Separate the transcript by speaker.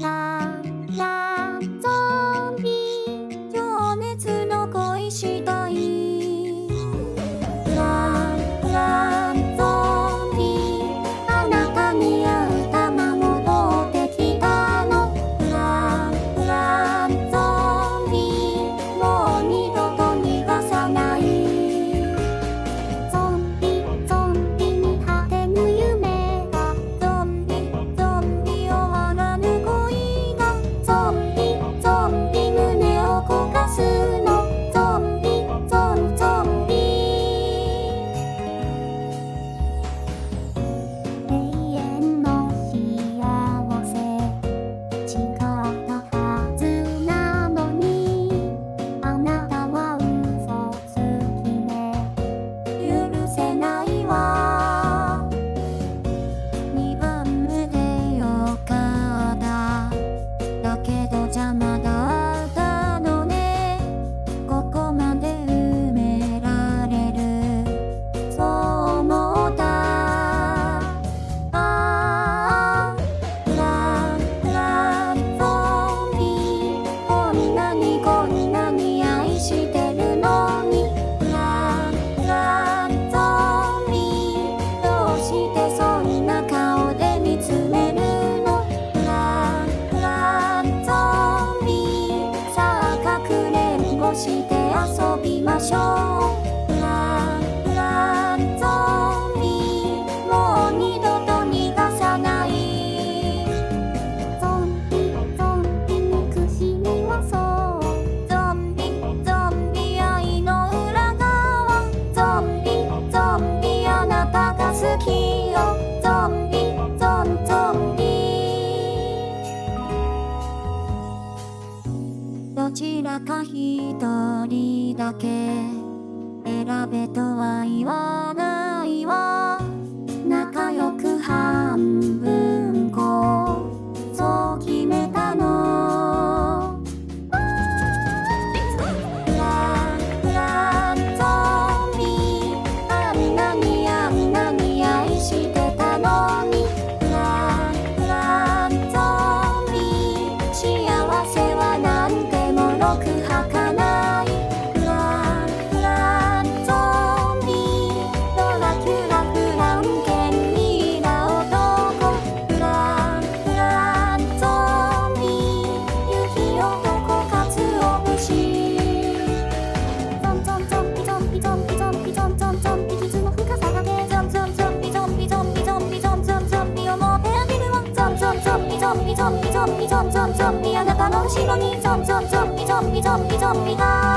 Speaker 1: 啦。期待どちらか一人だけ選べとは言わない 좀비 좀비 좀비 좀비 좀비 하나가 넘시더니 좀좀좀비 좀비 좀비 좀비가